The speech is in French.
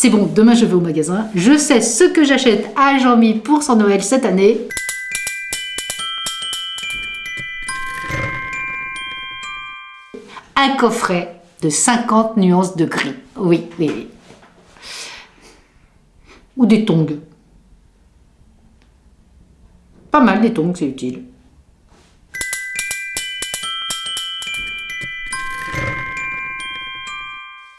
C'est bon, demain je vais au magasin, je sais ce que j'achète à Jean-Mi pour son Noël cette année. Un coffret de 50 nuances de gris. Oui, oui, oui. Ou des tongs. Pas mal des tongs, c'est utile.